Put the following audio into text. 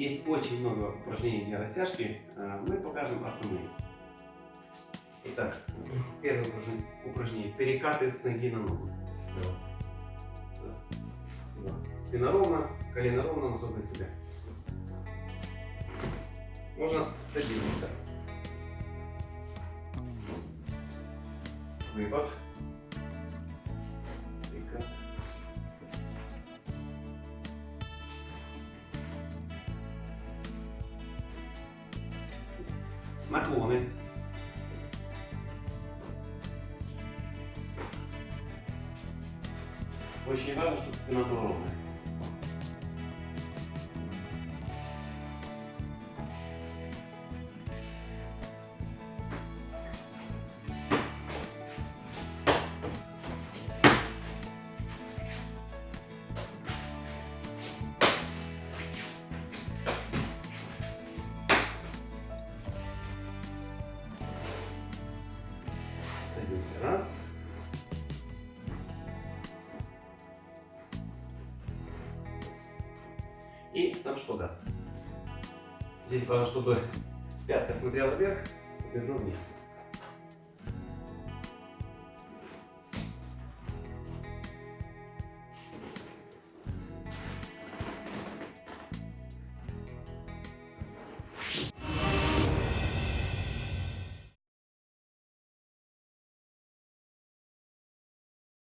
Есть очень много упражнений для растяжки. Э, мы покажем основные. Итак, первое упражнение. Перекаты с ноги на ногу. Раз, два. Спина ровно, колено ровно, носок на себя. Можно садиться так. Выпад. Наклоны. Очень важно, чтобы спина была ровная. Садимся. Раз. И сам шпагат. Здесь важно, чтобы пятка смотрела вверх, держу вниз.